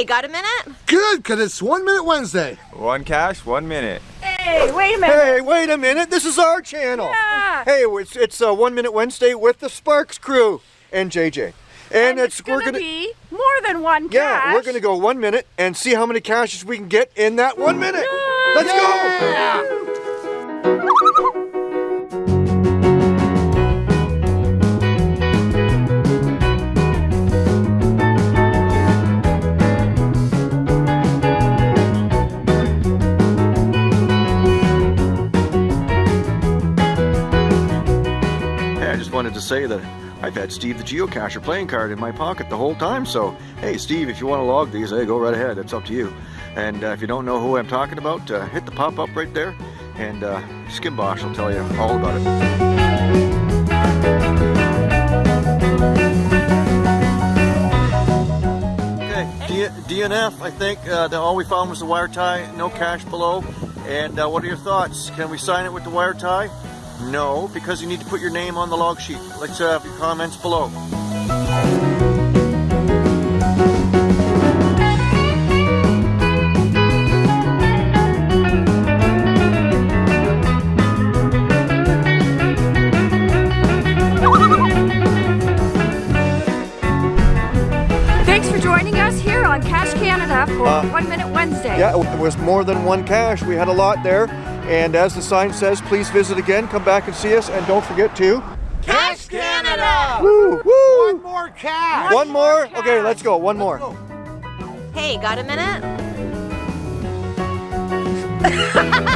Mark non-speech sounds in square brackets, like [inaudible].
Hey, got a minute? Good, because it's One Minute Wednesday. One cache, one minute. Hey, wait a minute. Hey, wait a minute. This is our channel. Yeah. Hey, it's it's uh, One Minute Wednesday with the Sparks crew and JJ. And, it's, gonna, be more than one cache. yeah, we're gonna go one minute and see how many caches we can get in that one minute. Let's go. Wanted to say that I've had Steve the Geocacher playing card in my pocket the whole time, so hey, Steve, if you want to log these, hey, go right ahead. It's up to you. And uh, if you don't know who I'm talking about, uh, hit the pop up right there, and uh, Skimbosh will tell you all about it. Okay, D- DNF, I think uh, the, all we found was the wire tie, no cache below. And uh, what are your thoughts? Can we sign it with the wire tie? No, because you need to put your name on the log sheet. Let's uh, have your comments below. Thanks for joining us here on Cache Canada for Uh, One Minute Wednesday. Yeah, it was more than one cache. We had a lot there. And as the sign says, please visit again. Come back and see us. And don't forget to. Cache Canada! Woo! Woo! One more cache! One more? Okay, let's go. One more. Hey, got a minute? [laughs]